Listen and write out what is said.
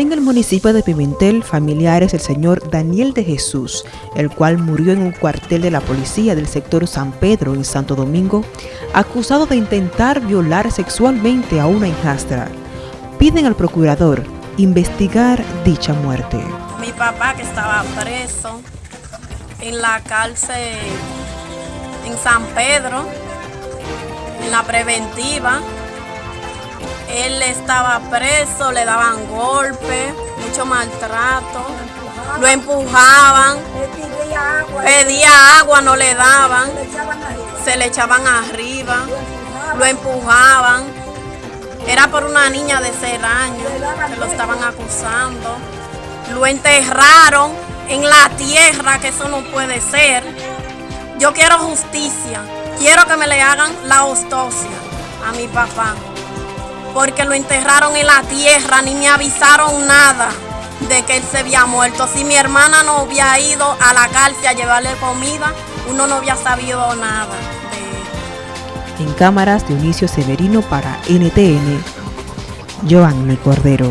En el municipio de Pimentel, familiares del señor Daniel de Jesús, el cual murió en un cuartel de la policía del sector San Pedro en Santo Domingo, acusado de intentar violar sexualmente a una hijastra, piden al procurador investigar dicha muerte. Mi papá que estaba preso en la cárcel en San Pedro, en la preventiva, él estaba preso, le daban golpes, mucho maltrato, lo empujaban, pedía agua, no le daban, se le echaban arriba, lo empujaban. Era por una niña de 6 años que lo estaban acusando. Lo enterraron en la tierra, que eso no puede ser. Yo quiero justicia, quiero que me le hagan la autopsia a mi papá porque lo enterraron en la tierra, ni me avisaron nada de que él se había muerto. Si mi hermana no había ido a la cárcel a llevarle comida, uno no había sabido nada En cámaras, Dionisio Severino para NTN, Joanny Cordero.